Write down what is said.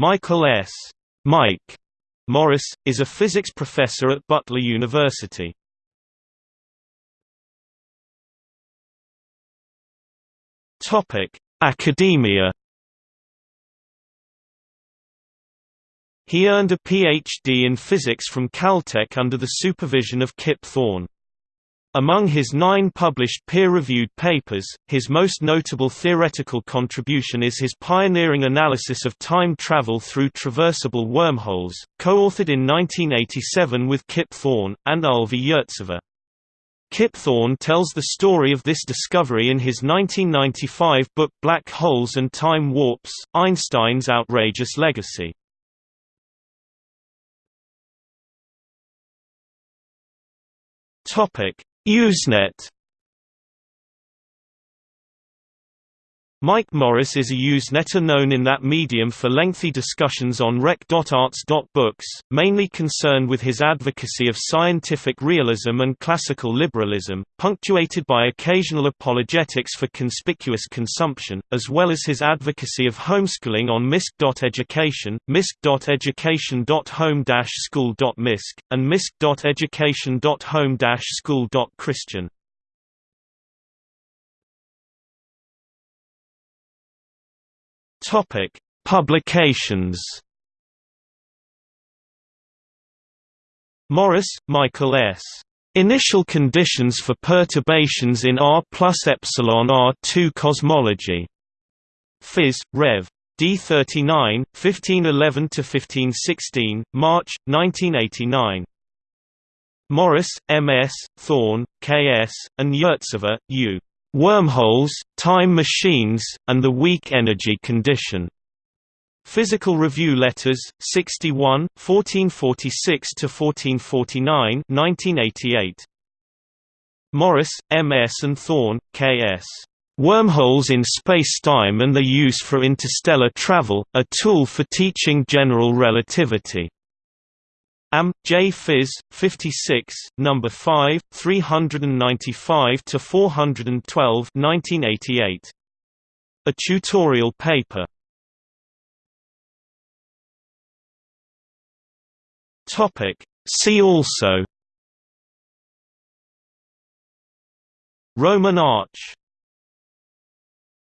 Michael S. Mike Morris, is a physics professor at Butler University. Academia. He earned a PhD in physics from Caltech under the supervision of Kip Thorne. Among his nine published peer-reviewed papers, his most notable theoretical contribution is his pioneering analysis of time travel through traversable wormholes, co-authored in 1987 with Kip Thorne, and Ulvi Yurtsever. Kip Thorne tells the story of this discovery in his 1995 book Black Holes and Time Warps, Einstein's Outrageous Legacy. Topic: Usenet Mike Morris is a Usenetter known in that medium for lengthy discussions on rec.arts.books, mainly concerned with his advocacy of scientific realism and classical liberalism, punctuated by occasional apologetics for conspicuous consumption, as well as his advocacy of homeschooling on misc.education, misc.education.home-school.misc, and misc.education.home-school.christian. Topic: Publications. Morris, Michael S. Initial conditions for perturbations in R plus epsilon R2 cosmology. Phys. Rev. D39, 1511–1516, March, 1989. Morris, M.S., Thorne, K.S., and Yurtsever, U. Wormholes, Time Machines, and the Weak Energy Condition. Physical Review Letters, 61, 1446–1449 1988. Morris, M. S. and Thorne, K. S. Wormholes in Spacetime and Their Use for Interstellar Travel, a Tool for Teaching General Relativity. Am. J. Phys. 56, No. 5, 395 to 412, 1988. A tutorial paper. Topic. See also. Roman arch